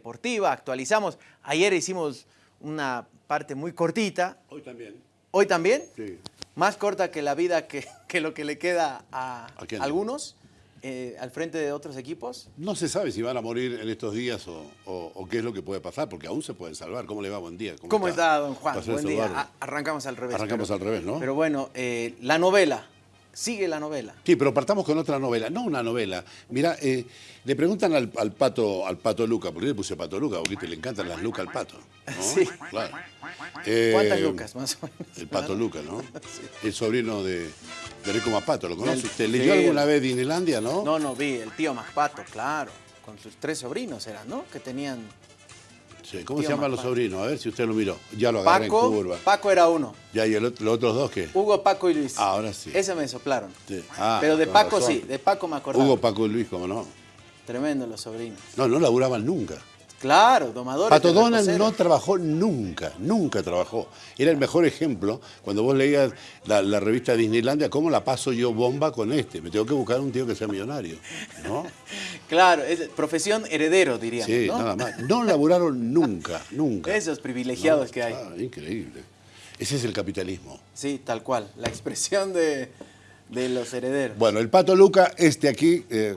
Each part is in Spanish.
deportiva, actualizamos. Ayer hicimos una parte muy cortita. Hoy también. ¿Hoy también? Sí. Más corta que la vida que, que lo que le queda a, algunos eh, al frente de otros equipos. No se sabe si van a morir en estos días o, o- o qué es lo que puede pasar, porque aún se pueden salvar. ¿Cómo le va? Buen día. ¿Cómo está, don Juan? Buen día. Arrancamos al revés. Arrancamos pero- al revés, ¿no? Pero bueno, eh, la novela. Sigue la novela. Sí, pero partamos con otra novela, no una novela. Mira, eh, le preguntan al, al pato al pato Luca, porque le puse pato Luca, porque le encantan las lucas al pato. ¿no? Sí. Claro. Eh, ¿Cuántas lucas más o menos? El pato Luca, ¿no? El sobrino de, de Rico Mapato, ¿lo conoce usted? sí, ¿Leyó alguna vez Disneylandia, no? No, no, vi el tío Maspato, claro. Con sus tres sobrinos eran, ¿no? Que tenían Sí, ¿Cómo se llaman los sobrinos? A ver si usted lo miró. Ya lo agarré en Paco. curva. Paco era uno. Ya, ¿y el otro- los otros dos qué? Hugo, Paco y Luis. Ah, ahora sí. Ese me soplaron. Sí. Ah, Pero de Paco razón. sí, de Paco me acordaba. Hugo, Paco y Luis, ¿cómo no? Tremendo los sobrinos. No, no laburaban nunca. Claro, domadores. Pato Donald no trabajó nunca, nunca trabajó. Era el mejor ejemplo cuando vos leías la, la revista Disneylandia, ¿cómo la paso yo bomba con este? Me tengo que buscar un tío que sea millonario, ¿no? Claro, es profesión heredero, diríamos, Sí, ¿no? nada más. No laburaron nunca, nunca. Esos privilegiados No, que hay. claro, increíble. Ese es el capitalismo. Sí, tal cual. La expresión de, de los herederos. Bueno, el Pato Luca, este aquí, eh,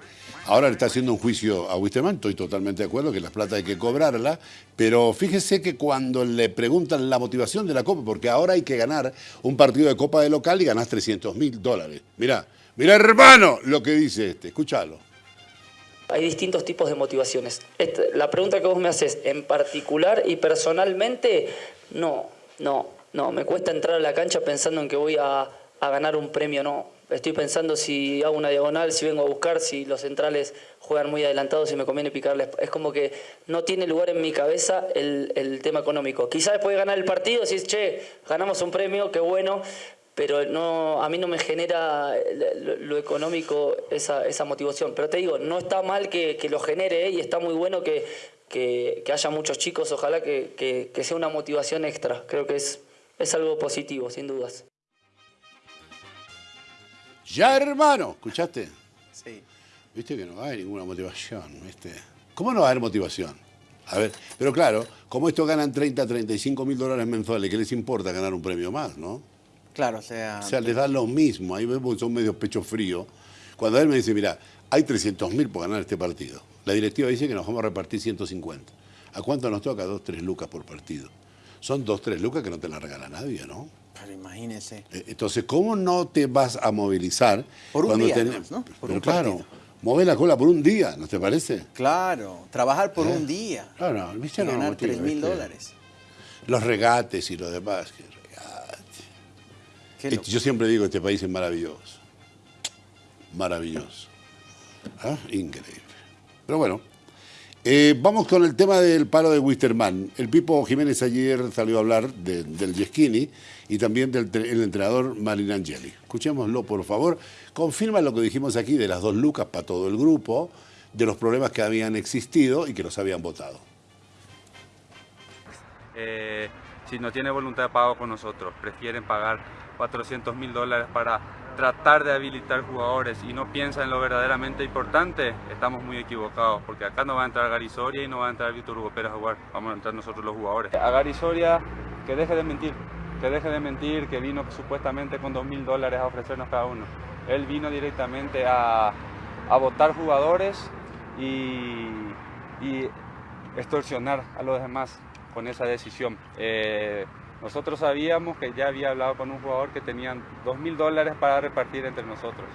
ahora le está haciendo un juicio a Wisterman, estoy totalmente de acuerdo que la plata hay que cobrarla, pero fíjese que cuando le preguntan la motivación de la Copa, porque ahora hay que ganar un partido de Copa de local y ganás 300 mil dólares. Mirá, mirá hermano lo que dice este, escúchalo. Hay distintos tipos de motivaciones. Esta- la pregunta que vos me haces, en particular y personalmente, no, no, no. Me cuesta entrar a la cancha pensando en que voy a, a ganar un premio, no. Estoy pensando si hago una diagonal, si vengo a buscar, si los centrales juegan muy adelantados, si me conviene picarles. Es como que no tiene lugar en mi cabeza el, el tema económico. Quizás después de ganar el partido, decís, che, ganamos un premio, qué bueno, pero no, a mí no me genera lo, lo económico esa, esa motivación. Pero te digo, no está mal que, que lo genere ¿eh? y está muy bueno que, que- que haya muchos chicos, ojalá que, que- que sea una motivación extra. Creo que es, es algo positivo, sin dudas. Ya hermano, ¿escuchaste? Sí. Viste que no hay ninguna motivación, ¿viste? ¿Cómo no va a haber motivación? A ver, pero claro, como estos ganan 30, 35 mil dólares mensuales, ¿qué les importa ganar un premio más, no? Claro, o sea. O sea, les da lo mismo. Ahí vemos que son medio pecho frío. Cuando él me dice, mira, hay 300 mil por ganar este partido. La directiva dice que nos vamos a repartir 150. ¿A cuánto nos toca? Dos, tres lucas por partido. Son dos, tres lucas que no te la regala nadie, ¿no? Imagínese. Eh, Entonces, ¿cómo no te vas a movilizar? Por un cuando día, tenés- además, ¿no? Por Pero un claro, mover la cola por un día, ¿no te parece? Claro, trabajar por ¿Eh? un día. Claro, ¿viste? No, ganar motiva, 3 mil dólares. Los regates y lo demás. que regate. Qué Este, yo siempre digo, este país es maravilloso. Maravilloso. ¿Ah? Increíble. Pero bueno, eh, vamos con el tema del paro de Wisterman. El Pipo Jiménez ayer salió a hablar de- del Yeschini y también del tre- el entrenador Marinangeli. Escuchémoslo, por favor. Confirma lo que dijimos aquí de las dos lucas para todo el grupo, de los problemas que habían existido y que los habían votado. eh, si no tiene voluntad de pago con nosotros, prefieren pagar 400 mil dólares para tratar de habilitar jugadores y no piensan en lo verdaderamente importante, estamos muy equivocados, porque acá no va a entrar Gary Soria y no va a entrar Víctor Hugo Pérez a jugar, vamos a entrar nosotros los jugadores. A Gary Soria, que deje de mentir, que deje de mentir, que vino supuestamente con 2 mil dólares a ofrecernos cada uno. Él vino directamente a, a votar jugadores y, y extorsionar a los demás con esa decisión. Eh, nosotros sabíamos que ya había hablado con un jugador que tenían dos mil dólares para repartir entre nosotros,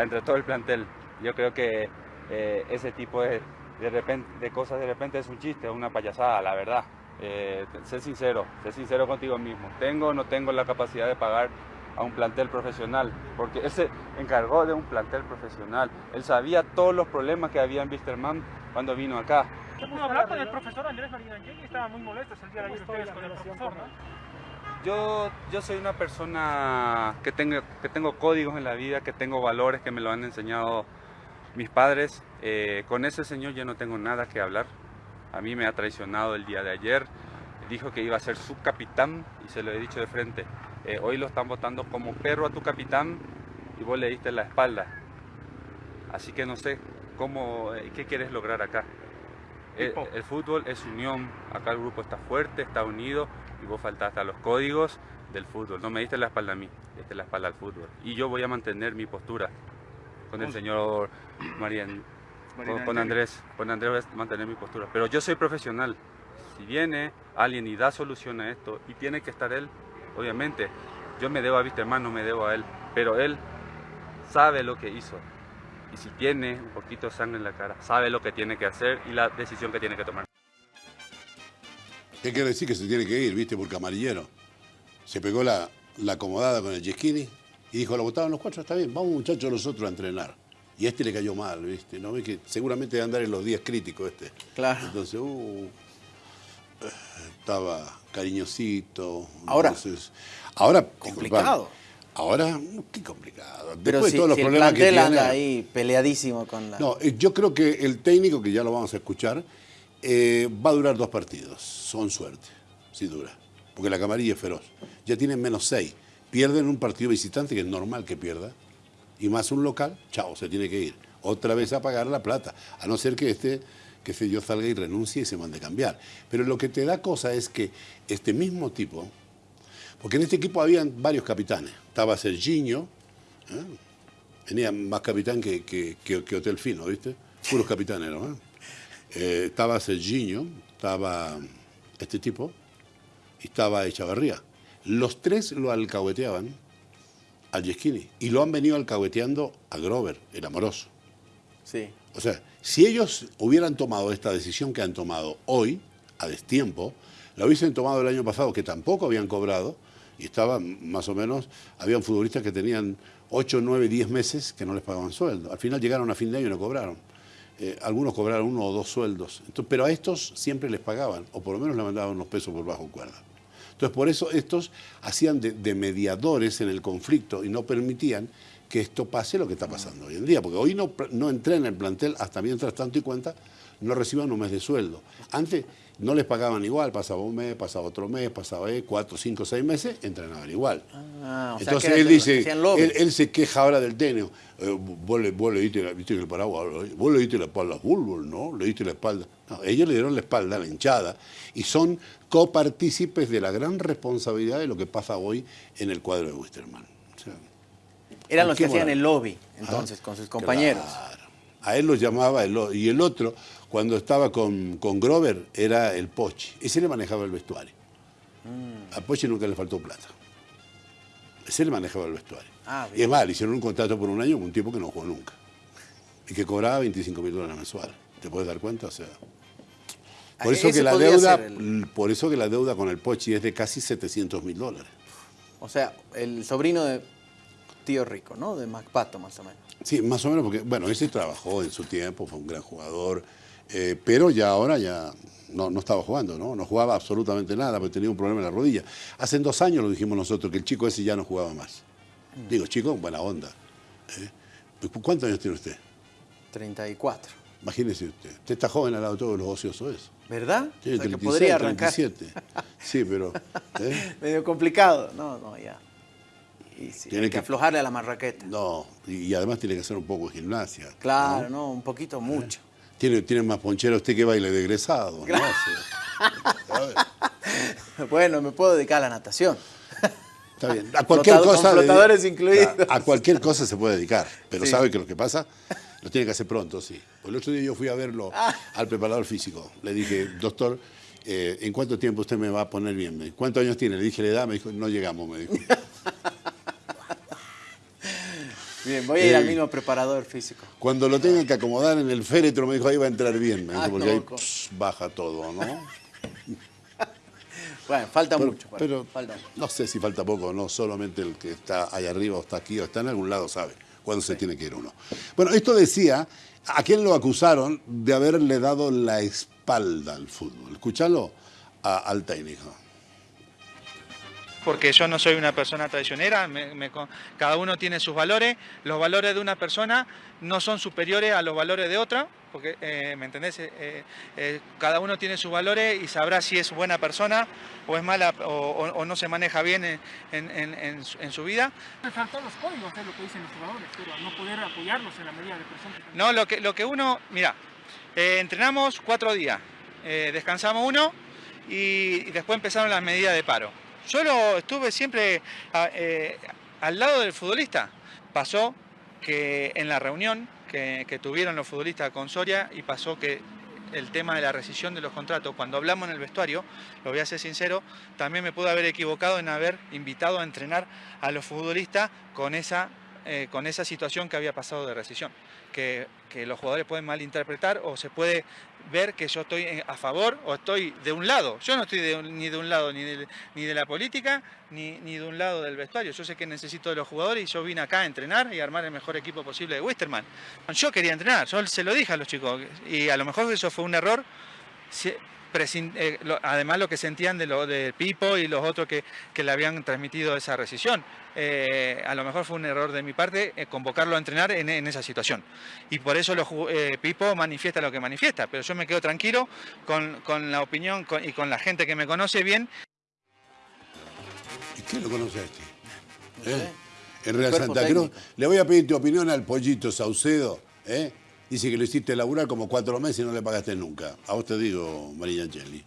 entre todo el plantel. Yo creo que eh, ese tipo de, de, repente, de cosas de repente es un chiste, una payasada, la verdad. Eh, sé sincero, sé sincero contigo mismo. ¿Tengo o no tengo la capacidad de pagar a un plantel profesional? Porque él se encargó de un plantel profesional. Él sabía todos los problemas que había en Wisterman cuando vino acá. ¿Se pudo hablar con el profesor Andrés Marinangeli? Estaban muy molestos el día de ayer ustedes con el profesor, ¿no? Yo, yo soy una persona que tengo, que tengo códigos en la vida, que tengo valores que me lo han enseñado mis padres. Eh, con ese señor ya no tengo nada que hablar. A mí me ha traicionado el día de ayer. Dijo que iba a ser su capitán y se lo he dicho de frente. Eh, hoy lo están votando como perro a tu capitán y vos le diste la espalda. Así que no sé cómo, eh, qué quieres lograr acá. El, Pipo. el fútbol es unión, acá el grupo está fuerte, está unido y vos faltaste a los códigos del fútbol. No me diste la espalda a mí, diste la espalda al fútbol. Y yo voy a mantener mi postura con el señor Marian, con, con Andrés. Con Andrés voy a mantener mi postura. Pero yo soy profesional. Si viene alguien y da solución a esto y tiene que estar él, obviamente, yo me debo a Wisterman, no me debo a él, pero él sabe lo que hizo. Y si tiene un poquito de sangre en la cara, sabe lo que tiene que hacer y la decisión que tiene que tomar. ¿Qué quiere decir que se tiene que ir, viste, por camarillero? Se pegó la, la acomodada con el Yesquini y dijo, lo votaban los cuatro, está bien, vamos muchachos nosotros a entrenar. Y a este le cayó mal, viste, ¿no? Ve que seguramente debe andar en los días críticos este. Claro. Entonces, uh, estaba cariñosito. Ahora. entonces- ahora, Complicado. Ahora, qué complicado. Pero Después si, de todos los si el problemas que tiene. anda ahí peleadísimo con la... No, eh, yo creo que el técnico, que ya lo vamos a escuchar, eh, va a durar dos partidos. Son suerte, si dura. Porque la camarilla es feroz. Ya tienen menos seis. Pierden un partido visitante, que es normal que pierda. Y más un local, chao, se tiene que ir. Otra vez a pagar la plata. A no ser que este, que sé yo, salga y renuncie y se mande a cambiar. Pero lo que te da cosa es que este mismo tipo, porque en este equipo habían varios capitanes. Estaba Serginho, ¿eh? Tenía más capitán que, que, que- que Hotel Fino, ¿viste? Puros capitanes, ¿no? ¿Eh? Eh, estaba Serginho, estaba este tipo y estaba Echavarría. Los tres lo alcahueteaban al Yesquini y lo han venido alcahueteando a Grover, el amoroso. Sí. O sea, si ellos hubieran tomado esta decisión que han tomado hoy, a destiempo, la hubiesen tomado el año pasado, que tampoco habían cobrado, y estaban más o menos, habían futbolistas que tenían 8, 9, 10 meses que no les pagaban sueldo. Al final llegaron a fin de año y no cobraron. Eh, algunos cobraron uno o dos sueldos, Entonces, pero a estos siempre les pagaban, o por lo menos le mandaban unos pesos por bajo cuerda. Entonces, por eso estos hacían de, mediadores en el conflicto y no permitían que esto pase lo que está pasando hoy en día, porque hoy no, no entré en el plantel hasta mientras tanto y cuenta no reciban un mes de sueldo. Antes no les pagaban igual, pasaba un mes, pasaba otro mes, pasaba eh, cuatro, cinco, seis meses, entrenaban igual. Ah, o sea, Entonces que él dice, él, él se queja ahora del técnico. Eh, vos, le, vos le diste, la- viste que el paraguas, vos le diste la espalda a fútbol, ¿no? Le diste la espalda. No, ellos le dieron la espalda a la hinchada y son copartícipes de la gran responsabilidad de lo que pasa hoy en el cuadro de Wisterman. O sea, Eran ¿con los que hacían el lobby, Ah, entonces, con sus compañeros. Claro. A él lo llamaba el, y el otro, cuando estaba con, con Grover, era el Pochi. Ese le manejaba el vestuario. Mm. A Pochi nunca le faltó plata. Ese le manejaba el vestuario. Ah, y es más, le hicieron un contrato por un año con un tipo que no jugó nunca. Y que cobraba 25 mil dólares mensuales. ¿Te puedes dar cuenta? O sea. Por Ah, eso, que la deuda, el- por eso que la deuda con el Pochi es de casi 700 mil dólares. O sea, el sobrino de Tío Rico, ¿no? De MacPato, más o menos. Sí, más o menos porque, bueno, ese trabajó en su tiempo, fue un gran jugador, eh, pero ya ahora ya no, no estaba jugando, ¿no? No jugaba absolutamente nada porque tenía un problema en la rodilla. Hace dos años lo dijimos nosotros, que el chico ese ya no jugaba más. Digo, chico, buena onda. ¿eh? ¿Cuántos años tiene usted? 34. Imagínese usted. Usted está joven al lado de todos los ociosos eso. ¿Verdad? Tiene o sea, que 36, podría arrancar. 37. Sí, pero... ¿eh? Medio complicado. No, no, ya. Y sí, Tiene hay que que- aflojarle a la marraqueta. No, y, y además tiene que hacer un poco de gimnasia. Claro, ¿no? no, un poquito mucho. Tiene, tiene más ponchera usted que baile de egresado. Bueno, me puedo dedicar a la natación. Está bien. A cualquier Flotado- cosa. con flotadores incluidos. A, a cualquier cosa se puede dedicar. Pero Sí. sabe que lo que pasa lo tiene que hacer pronto, sí. El otro día yo fui a verlo Ah. al preparador físico. Le dije, doctor, eh, ¿en cuánto tiempo usted me va a poner bien? ¿Cuántos años tiene? Le dije la edad, me dijo, no llegamos, me dijo. Bien, voy a ir al Eh. mismo preparador físico. Cuando lo tengan que acomodar en el féretro, me dijo, ahí va a entrar bien. Me dijo, Ah, porque ahí pss, baja todo, ¿no? Bueno, falta Pero, mucho. para- pero falta no sé si falta poco no, solamente el que está ahí arriba o está aquí o está en algún lado sabe cuándo se tiene que ir uno. Bueno, esto decía, ¿a quién lo acusaron de haberle dado la espalda al fútbol? Escuchalo a- al técnico. Porque yo no soy una persona traicionera, me- me con- cada uno tiene sus valores, los valores de una persona no son superiores a los valores de otra, porque, eh, ¿me entendés? Eh, eh, cada uno tiene sus valores y sabrá si es buena persona o es mala o, o- o no se maneja bien en, en- en- en su- vida. Faltó los códigos, es lo que dicen los jugadores, pero no poder apoyarlos en la medida de tenían. No, lo que, lo que uno, mira, entrenamos cuatro días, descansamos uno y, y después empezaron las medidas de paro. Yo lo estuve siempre a- eh, al lado del futbolista. Pasó que en la reunión que, que tuvieron los futbolistas con Soria y pasó que el tema de la rescisión de los contratos, cuando hablamos en el vestuario, lo voy a ser sincero, también me pude haber equivocado en haber invitado a entrenar a los futbolistas con esa, eh, con esa situación que había pasado de rescisión. Que, los jugadores pueden malinterpretar o se puede ver que yo estoy a favor o estoy de un lado. Yo no estoy ni de un lado ni de, la política ni, de un lado del vestuario. Yo sé que necesito de los jugadores y yo vine acá a entrenar y armar el mejor equipo posible de Wisterman. Yo quería entrenar, yo se lo dije a los chicos y a lo mejor eso fue un error. Eh, lo- además lo que sentían de lo de Pipo y los otros que, que le habían transmitido esa rescisión. Eh, a lo mejor fue un error de mi parte eh, convocarlo a entrenar en, en esa situación. Y por eso eh, Pipo manifiesta lo que manifiesta, pero yo me quedo tranquilo con, con la opinión con- y con la gente que me conoce bien ¿Y quién lo conoce a este? No ¿Eh? sé. En Real Santa Cruz. Le voy a pedir tu opinión al pollito Saucedo. ¿eh? Dice que lo hiciste laburar como cuatro meses y no le pagaste nunca. A vos te digo, María Angeli.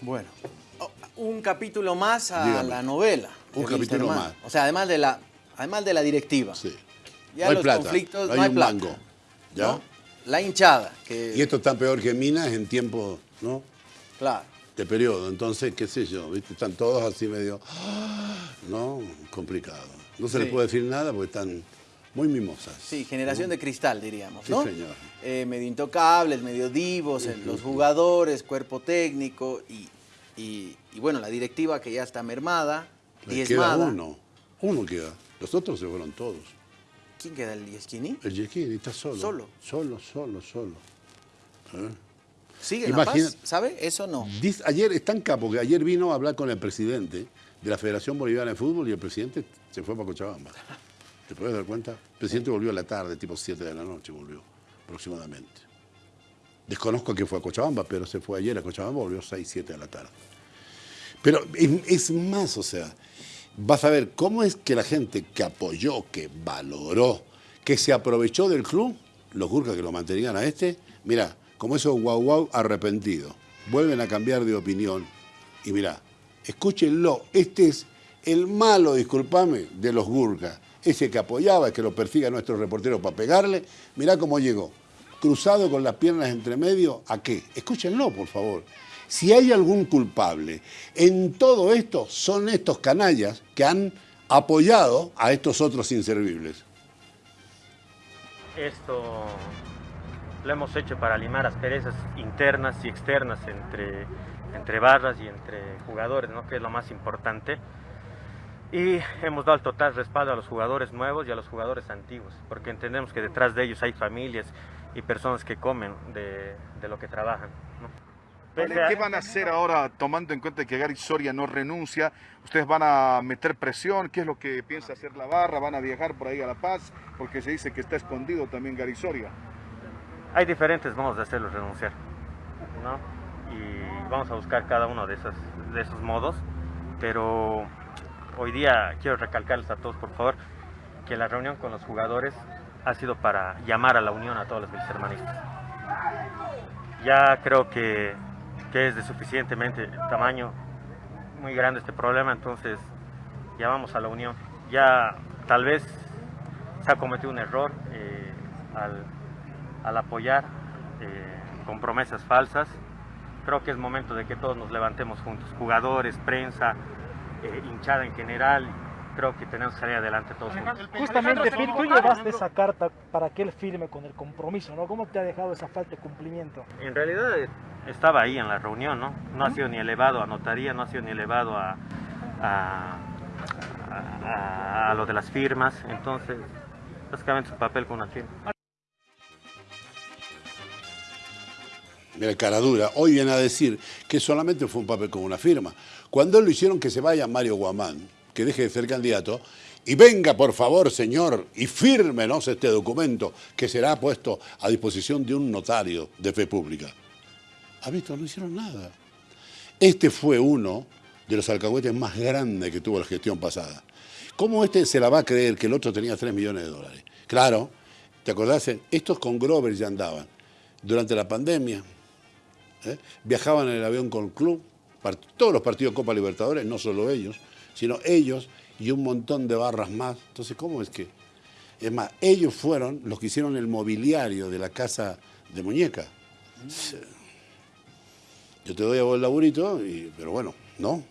Bueno, oh, un capítulo más a Dígame. la novela. Un capítulo más. O sea, además de la, además de la directiva. Sí. Ya no hay los plata, conflictos, no no hay hay un plata. mango. ¿Ya? ¿no? La hinchada, que Y esto está peor que Minas en tiempo, ¿no? claro. De periodo. Entonces, qué sé yo, ¿viste? Están todos así medio, ¿no? Complicado. No se les Sí. puede decir nada porque están muy mimosas. Sí, generación de cristal, diríamos, Sí, ¿no? señor. Eh, medio intocables, medio divos, los jugadores, cuerpo técnico y, y- y bueno, la directiva que ya está mermada, Le diezmada. queda uno. Uno queda. Los otros se fueron todos. ¿Quién queda el Yesquini? El Yesquini está solo. Solo. Solo, solo, solo. ¿Eh? ¿Sigue Imagina- La Paz? ¿Sabe? Eso no. Ayer es tan capo que ayer vino a hablar con el presidente de la Federación Boliviana de Fútbol y el presidente se fue para Cochabamba. ¿Te puedes dar cuenta? El presidente volvió a la tarde, tipo 7 de la noche volvió, aproximadamente. Desconozco que fue a Cochabamba, pero se fue ayer a Cochabamba, volvió 6, 7 de la tarde. Pero es, es más, o sea, vas a ver cómo es que la gente que apoyó, que valoró, que se aprovechó del club, los Gurkas que lo mantenían a este, mira, como esos guau guau arrepentidos, vuelven a cambiar de opinión. Y mira, escúchenlo, este es el malo, discúlpame, de los Gurkas. Ese que apoyaba, que lo persiga nuestro reportero para pegarle, mirá cómo llegó. Cruzado con las piernas entre medio, ¿a qué? Escúchenlo, por favor. Si hay algún culpable en todo esto, son estos canallas que han apoyado a estos otros inservibles. Esto lo hemos hecho para limar asperezas internas y externas entre, entre barras y entre jugadores, ¿no? que es lo más importante. Y hemos dado el total respaldo a los jugadores nuevos y a los jugadores antiguos, porque entendemos que detrás de ellos hay familias y personas que comen de, de lo que trabajan. ¿no? Pese a- ¿Qué van a hacer ahora tomando en cuenta que Gary Soria no renuncia? ¿Ustedes van a meter presión? ¿Qué es lo que piensa hacer la barra? ¿Van a viajar por ahí a La Paz? Porque se dice que está escondido también Gary Soria. Hay diferentes modos de hacerlo renunciar, ¿no? Y vamos a buscar cada uno de esos, de esos modos, pero hoy día quiero recalcarles a todos, por favor, que la reunión con los jugadores ha sido para llamar a la unión a todos los hermanistas. Ya creo que, que es de suficientemente tamaño, muy grande este problema, entonces llamamos a la unión. Ya tal vez se ha cometido un error eh, al al apoyar eh, con promesas falsas. Creo que es momento de que todos nos levantemos juntos, jugadores, prensa, eh, hinchada en general. Creo que tenemos que salir adelante todos juntos. Justamente, Phil, tú llevaste esa carta para que él firme con el compromiso, ¿no? ¿Cómo te ha dejado esa falta de cumplimiento? En realidad eh, estaba ahí en la reunión, ¿no? No ha sido ni elevado a notaría, no ha sido ni elevado a, a, a- a lo de las firmas. Entonces, básicamente es un papel con una firma. Mira, cara dura. Hoy viene a decir que solamente fue un papel con una firma. Cuando lo hicieron que se vaya Mario Guamán, que deje de ser candidato, y venga, por favor, señor, y fírmenos este documento que será puesto a disposición de un notario de fe pública. ¿Ha visto? No hicieron nada. Este fue uno de los alcahuetes más grandes que tuvo la gestión pasada. ¿Cómo este se la va a creer que el otro tenía 3 millones de dólares? Claro, ¿Te acordás? Estos con Grover ya andaban. Durante la pandemia, ¿eh? viajaban en el avión con el club, todos los partidos de Copa Libertadores, no solo ellos, sino ellos y un montón de barras más. Entonces, ¿cómo es que? Es más, ellos fueron los que hicieron el mobiliario de la casa de muñeca. Yo te doy a vos el laburito, y- pero bueno, no.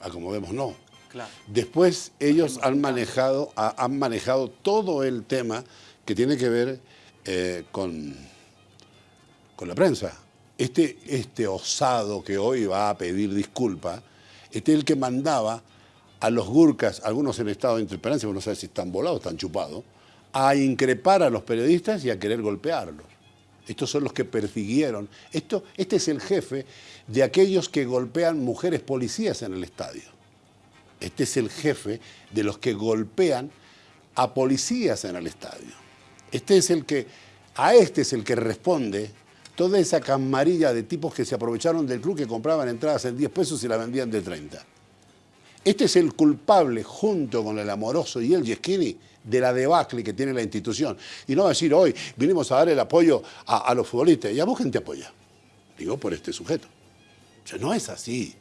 A como vemos, no. Claro. Después ellos han manejado, ha- han manejado todo el tema que tiene que ver eh, con, con la prensa. Este, este osado que hoy va a pedir disculpas, este es el que mandaba a los gurkas, algunos en estado de interpelancia, uno no sabe si están volados, están chupados, a increpar a los periodistas y a querer golpearlos. Estos son los que persiguieron. Esto, este es el jefe de aquellos que golpean mujeres policías en el estadio. Este es el jefe de los que golpean a policías en el estadio. Este es el que, a este es el que responde toda esa camarilla de tipos que se aprovecharon del club que compraban entradas en 10 pesos y la vendían de 30. Este es el culpable, junto con el amoroso y el Yeschini, de la debacle que tiene la institución. Y no decir hoy, vinimos a dar el apoyo a, a los futbolistas. ¿Y a vos quién te apoya? Digo, por este sujeto. O sea, no es así.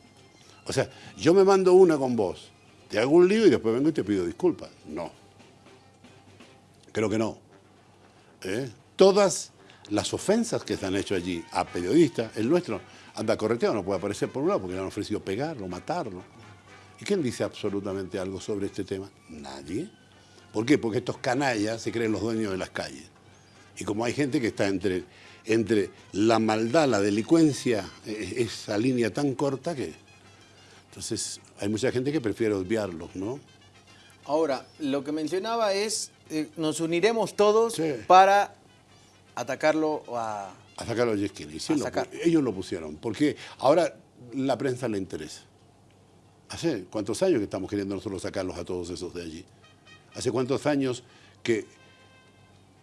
O sea, yo me mando una con vos, te hago un lío y después vengo y te pido disculpas. No. Creo que no. ¿Eh? Todas las ofensas que se han hecho allí a periodistas, el nuestro anda correteado, no puede aparecer por un lado porque le han ofrecido pegarlo, matarlo. ¿Y quién dice absolutamente algo sobre este tema? Nadie. ¿Por qué? Porque estos canallas se creen los dueños de las calles. Y como hay gente que está entre, entre la maldad, la delincuencia, eh, esa línea tan corta que... Entonces hay mucha gente que prefiere obviarlos, ¿no? Ahora, lo que mencionaba es, eh, nos uniremos todos Sí. para atacarlo a... A sacar a los Yeschini. Sí, lo ellos lo pusieron. Porque ahora la prensa le interesa. ¿Hace cuántos años que estamos queriendo nosotros sacarlos a todos esos de allí? ¿Hace cuántos años que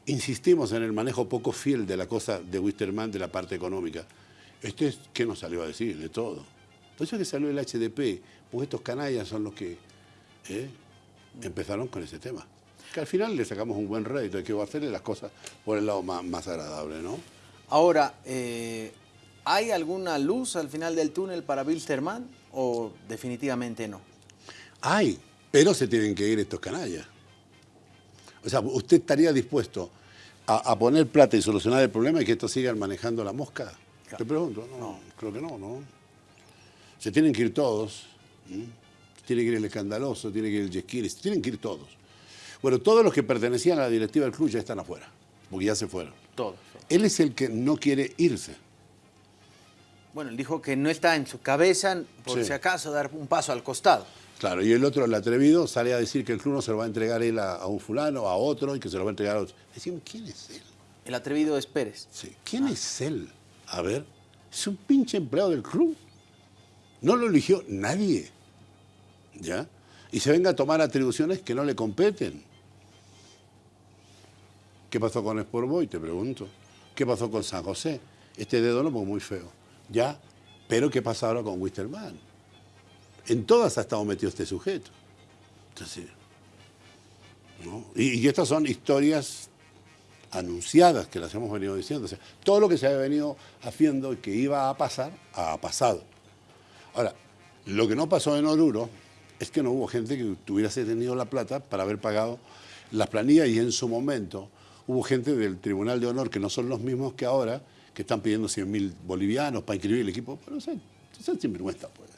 insistimos en el manejo poco fiel de la cosa de Wisterman de la parte económica? Este es, ¿qué nos salió a decir? De todo. Por eso es que salió el HDP, porque estos canallas son los que ¿eh? empezaron con ese tema. Que al final le sacamos un buen rédito, hay que hacerle las cosas por el lado más, más agradable, ¿no? Ahora, eh, ¿hay alguna luz al final del túnel para Wilstermann o definitivamente no? Hay, pero se tienen que ir estos canallas. O sea, ¿usted estaría dispuesto a, a poner plata y solucionar el problema y que estos sigan manejando la mosca? Te pregunto, no, creo que no, ¿no? Se tienen que ir todos. Tiene que ir el escandaloso, tiene que ir el Yesquiri, se tienen que ir todos. Bueno, todos los que pertenecían a la directiva del club ya están afuera, porque ya se fueron. Todos. Él es el que no quiere irse. Bueno, él dijo que no está en su cabeza, por Sí. si acaso, dar un paso al costado. Claro, y el otro, el atrevido, sale a decir que el club no se lo va a entregar él a, a un fulano, a otro, y que se lo va a entregar a otro. Decimos, ¿quién es él? El atrevido es Pérez. Sí, ¿Quién es él? A ver, es un pinche empleado del club. No lo eligió nadie. ¿Ya? Y se venga a tomar atribuciones que no le competen. ¿Qué pasó con Sport Boy? Te pregunto. ¿Qué pasó con San José? Este dedo fue muy feo. ¿Ya? Pero ¿qué pasa ahora con Wisterman? En todas ha estado metido este sujeto. Entonces. Y, y estas son historias anunciadas que las hemos venido diciendo. Todo lo que se había venido haciendo y que iba a pasar, ha pasado. Ahora, lo que no pasó en Oruro es que no hubo gente que tuviese tenido la plata para haber pagado las planillas y en su momento hubo gente del Tribunal de Honor que no son los mismos que ahora, que están pidiendo 100 mil bolivianos para inscribir el equipo. Pero, sea, son sinvergüenza, pues.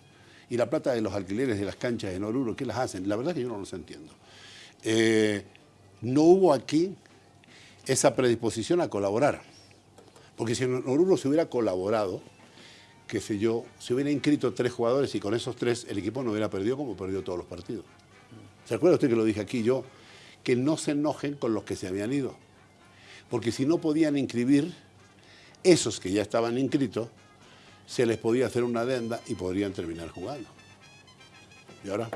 Y la plata de los alquileres de las canchas en Oruro, ¿qué las hacen? La verdad es que yo no los entiendo. Eh, no hubo aquí esa predisposición a colaborar. Porque si en Oruro se hubiera colaborado, qué sé yo, se hubiera inscrito tres jugadores y con esos tres el equipo no hubiera perdido como perdió todos los partidos. ¿Se acuerda usted que lo dije aquí yo? Que no se enojen con los que se habían ido. Porque si no podían inscribir, esos que ya estaban inscritos, se les podía hacer una adenda y podrían terminar jugando. ¿Y ahora?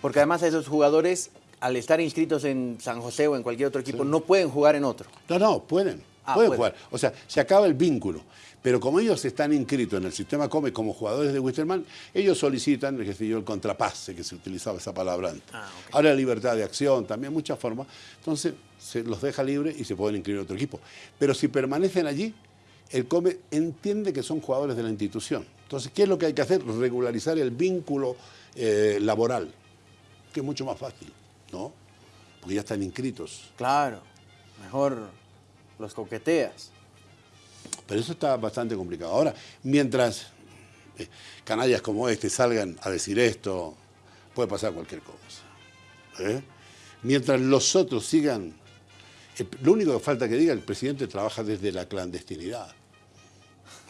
Porque además esos jugadores, al estar inscritos en San José o en cualquier otro equipo, no pueden jugar en otro. No, no, pueden. Ah, pueden jugar. O sea, se acaba el vínculo. Pero como ellos están inscritos en el sistema COME como jugadores de Wisterman, ellos solicitan, sé yo, el contrapase, que se utilizaba esa palabra antes. Ah. Ahora libertad de acción, también muchas formas. Entonces, se los deja libres y se pueden inscribir en otro equipo. Pero si permanecen allí, el COME entiende que son jugadores de la institución. Entonces, ¿qué es lo que hay que hacer? Regularizar el vínculo eh, laboral, que es mucho más fácil, ¿no? Porque ya están inscritos. Claro, mejor los coqueteas. Pero eso está bastante complicado. Ahora, mientras eh, canallas como este salgan a decir esto, puede pasar cualquier cosa. ¿eh? Mientras los otros sigan, eh, lo único que falta que diga, el presidente trabaja desde la clandestinidad.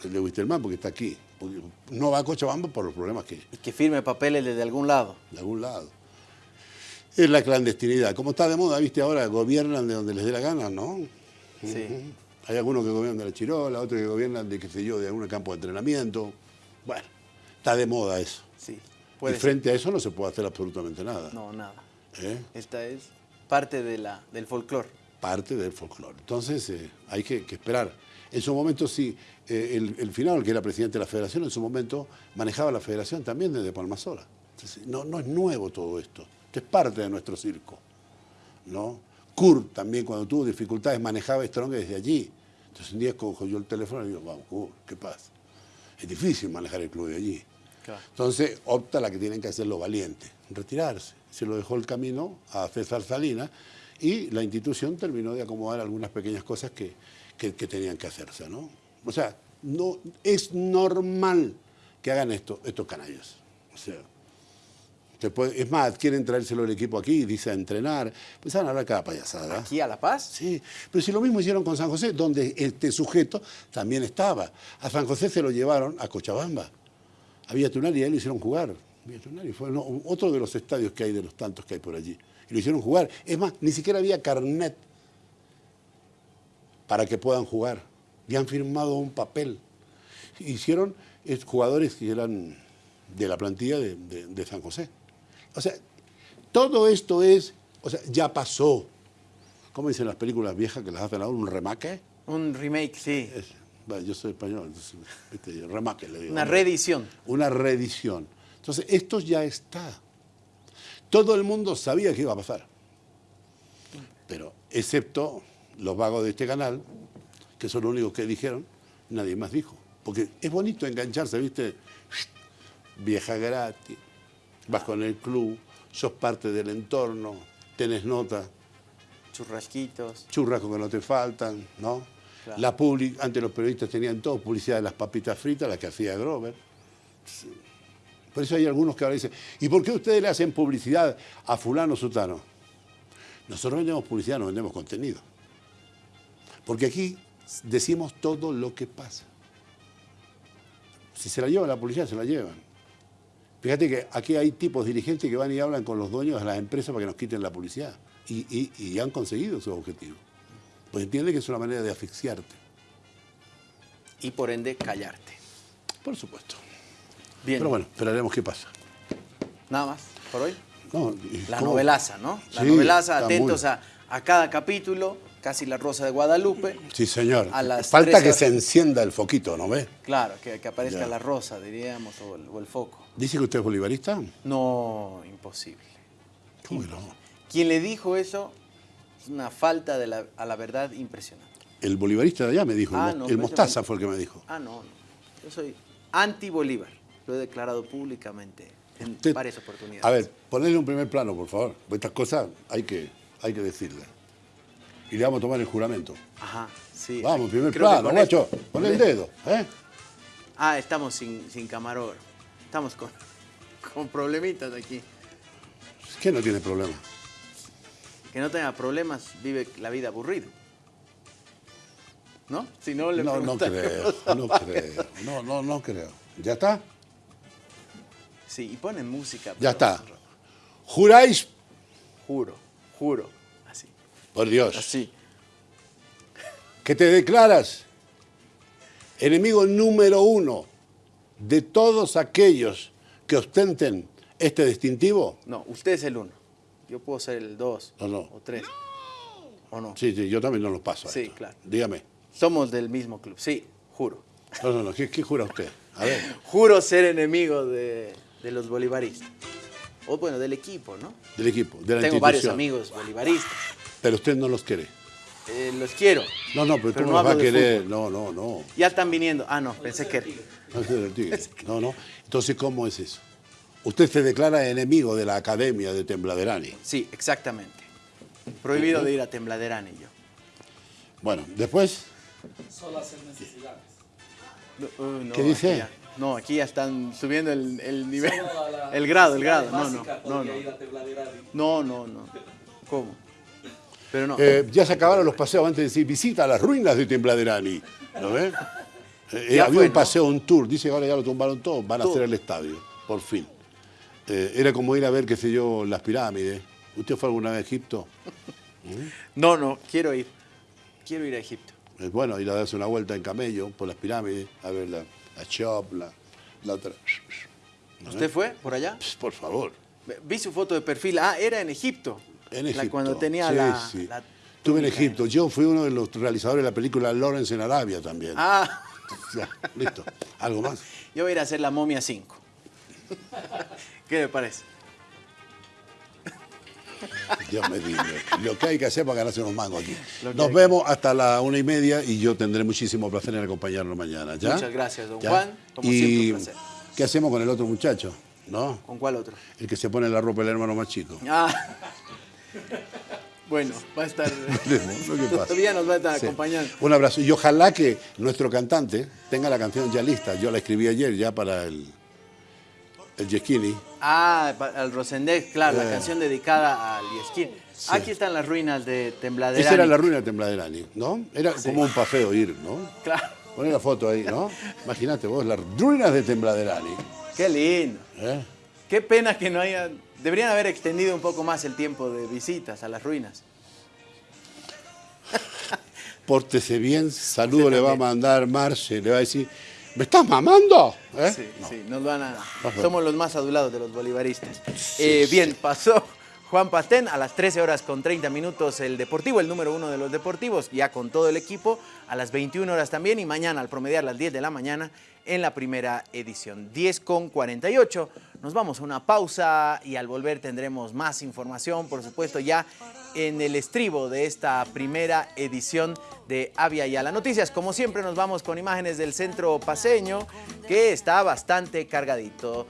El de Wisterman, porque está aquí. Porque no va a Cochabamba por los problemas que Y que firme papeles desde algún lado. de algún lado. Es la clandestinidad. Como está de moda, viste, ahora gobiernan de donde les dé la gana, ¿no? Sí. Hay algunos que gobiernan de la Chirola, otros que gobiernan de, qué sé yo, de algún campo de entrenamiento. Bueno, está de moda eso. Sí. Y ser. frente a eso no se puede hacer absolutamente nada. No, nada. ¿eh? Esta es parte de la, del folclore. Parte del folclore. Entonces, eh, hay que, que esperar. En su momento, sí, eh, el, el final, que era presidente de la federación, en su momento manejaba la federación también desde Palmasola. Entonces, no, no es nuevo todo esto. Esto es parte de nuestro circo. ¿no? Kurt también, cuando tuvo dificultades, manejaba Strong desde allí. Entonces un día cojo yo el teléfono y digo, vamos, Kurt, ¿qué pasa? Es difícil manejar el club de allí. Claro. Entonces opta la que tienen que hacer los valientes, retirarse. Se lo dejó el camino a César Salinas y la institución terminó de acomodar algunas pequeñas cosas que, que- que tenían que hacerse. ¿no? O sea, no, es normal que hagan esto, estos canallas. O sea, se puede- es más, quieren traérselo el equipo aquí, dice a entrenar, pues van a hablar cada payasada. Aquí a La Paz. Sí, pero si lo mismo hicieron con San José, donde este sujeto también estaba. A San José se lo llevaron a Cochabamba. Había Tunari y a él lo hicieron jugar. Villa Tunari fue no, otro de los estadios que hay, de los tantos que hay por allí. Y lo hicieron jugar. Es más, ni siquiera había carnet para que puedan jugar. Y han firmado un papel. Hicieron jugadores que eran de la plantilla de, de- de San José. O sea, todo esto es, o sea, ya pasó. ¿Cómo dicen las películas viejas que las hacen ahora? ¿Un remake? Un remake, sí. Es- bueno, yo soy español, entonces, viste, remake le digo. Una reedición. Una reedición. Entonces, esto ya está. Todo el mundo sabía que iba a pasar. Pero, excepto los vagos de este canal, que son los únicos que dijeron, nadie más dijo. Porque es bonito engancharse, ¿viste? Vieja gratis, vas con el club, sos parte del entorno, tenés nota, Churrasquitos. churrascos que no te faltan, ¿no? Claro. La public, antes los periodistas tenían todo, publicidad de las papitas fritas, la que hacía Grover. Por eso hay algunos que ahora dicen, ¿y por qué ustedes le hacen publicidad a fulano sutano? Nosotros vendemos publicidad, no vendemos contenido. Porque aquí decimos todo lo que pasa. Si se la llevan la publicidad, se la llevan. Fíjate que aquí hay tipos dirigentes que van y hablan con los dueños de las empresas para que nos quiten la publicidad. Y, y- y han conseguido su objetivo. Pues entiende que es una manera de asfixiarte. Y por ende, callarte. Por supuesto. Bien. Pero bueno, esperaremos qué pasa. Nada más por hoy. No, ¿y La cómo? novelaza, ¿no? La Sí, novelaza, atentos muy- a, a cada capítulo, casi la Rosa de Guadalupe. Sí, señor. A las Falta 13 que horas. se encienda el foquito, ¿no ve? Claro, que, que aparezca Ya. la rosa, diríamos, o el, o el foco. ¿Dice que usted es bolivarista? No, imposible. ¿Cómo que no? Quien le dijo eso es una falta de la- a la verdad impresionante. El bolivarista de allá me dijo, Ah, el, no, el ese Mostaza fue- el que me dijo. Ah, no, no. Yo soy anti-Bolívar. Lo he declarado públicamente en Usted- varias oportunidades. A ver, ponle un primer plano, por favor. Estas cosas hay que, hay que decirlas. Y le vamos a tomar el juramento. Ajá, sí. Vamos, primer Creo plano, con guacho. esto- Pon el dedo, ¿eh? Ah, estamos sin, sin camarógrafo. Estamos con, con problemitas aquí. ¿Qué no tiene problema? Que no tenga problemas, vive la vida aburrido. ¿No? Si no, le No, no creo, no creo. No, no, no creo. ¿Ya está? Sí, y ponen música. Ya está. ¿Juráis? Juro, juro. Por Dios. Así. que te declaras enemigo número uno de todos aquellos que ostenten este distintivo? No, usted es el uno. Yo puedo ser el dos No, no. o tres. ¿O no? Sí, sí, yo también no lo paso. a Sí, esto. claro. Dígame. Somos del mismo club, sí, juro. No, no, no, ¿qué, qué jura usted? A ver. Juro ser enemigo de, de los bolivaristas. O bueno, del equipo, ¿no? Del equipo, de la Tengo varios amigos bolivaristas. Pero usted no los quiere. Eh, los quiero. No, no, pero, Pero tú no los vas a querer. fútbol. No, no, no. Ya están viniendo. Ah, no, pensé que era. No, no. Entonces, ¿cómo es eso? Usted se declara enemigo de la academia de Tembladerani. Sí, exactamente. Prohibido de ir a Tembladerani yo. Bueno, después, No, uh, no, ¿Qué dice? aquí ya- no, aquí ya están subiendo el, el nivel. El grado, el grado. No, no, no, no. No, no, no. ¿Cómo? Pero no. eh, ya se acabaron los paseos antes de decir visita a las ruinas de Tembladerani. ¿Lo ves? Eh, Ya había fue, un ¿no? paseo, un tour. Dice que ahora ya lo tumbaron todo. Van a Todo. hacer el estadio, por fin. Eh, era como ir a ver, qué sé yo, las pirámides. ¿Usted fue alguna vez a Egipto? No, no, quiero ir. Quiero ir a Egipto. Es bueno ir a darse una vuelta en camello por las pirámides, a ver la, la Chop, la, la otra. ¿Usted fue por allá? Pss, Por favor. Vi su foto de perfil. Ah, era en Egipto. En La- Egipto. cuando tenía Sí, la, sí. la Estuve en. Egipto. Yo fui uno de los realizadores de la película Lawrence en Arabia también. Ah, Ya, listo. ¿Algo más? yo voy a ir a hacer la momia 5. ¿Qué le parece? Dios me libre. Lo que hay que hacer para ganarse unos mangos aquí. Nos que- vemos hasta la una y media y yo tendré muchísimo placer en acompañarnos mañana. ¿ya? Muchas gracias, don ¿Ya? Juan. Como y siempre, un placer. ¿Qué hacemos con el otro muchacho? ¿No? ¿Con cuál otro? El que se pone la ropa del hermano más chico. Ah. Bueno, va a estar. Todavía nos va a estar Sí. acompañando. Un abrazo. Y ojalá que nuestro cantante tenga la canción ya lista. Yo la escribí ayer ya para el, el Yesquini. Ah, al Rosendez, claro, Eh. la canción dedicada al Yesquín. Aquí están las ruinas de Tembladerani. Esa era la ruina de Tembladerani, ¿no? Era como un paseo ir, ¿no? Claro. Poné la foto ahí, ¿no? Imagínate vos, las ruinas de Tembladerani. Qué lindo. ¿eh? Qué pena que no hayan. Deberían haber extendido un poco más el tiempo de visitas a las ruinas. Pórtese bien, saludo le va a mandar Marce, le va a decir, ¿me estás mamando? ¿Eh? Sí, sí, nos van a. Ajá. Somos los más adulados de los bolivaristas. Eh, bien, pasó Juan Pastén a las 13 horas con 30 minutos el Deportivo, el número uno de los deportivos, ya con todo el equipo, a las 21 horas también y mañana al promediar las 10 de la mañana en la primera edición. 10 con 48. Nos vamos a una pausa y al volver tendremos más información, por supuesto, ya en el estribo de esta primera edición de Avia Yala Noticias. Como siempre nos vamos con imágenes del centro paseño que está bastante cargadito.